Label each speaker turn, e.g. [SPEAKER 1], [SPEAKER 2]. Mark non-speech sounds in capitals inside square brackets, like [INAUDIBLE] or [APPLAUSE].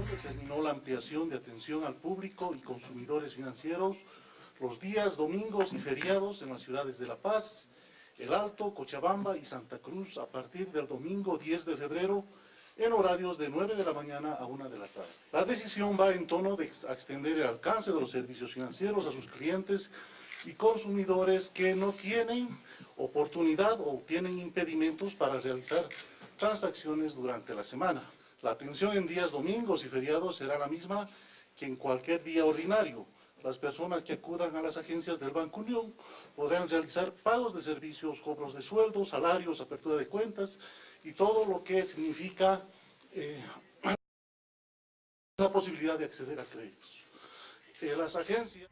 [SPEAKER 1] resolución determinó la ampliación de atención al público y consumidores financieros los días domingos y feriados en las ciudades de La Paz, El Alto, Cochabamba y Santa Cruz a partir del domingo 10 de febrero en horarios de 9 de la mañana a 1 de la tarde. La decisión va en tono de extender el alcance de los servicios financieros a sus clientes y consumidores que no tienen oportunidad o tienen impedimentos para realizar transacciones durante la semana. La atención en días domingos y feriados será la misma que en cualquier día ordinario. Las personas que acudan a las agencias del Banco Unión podrán realizar pagos de servicios, cobros de sueldos, salarios, apertura de cuentas y todo lo que significa eh, [CLEARS THROAT] la posibilidad de acceder a créditos. Eh, las agencias...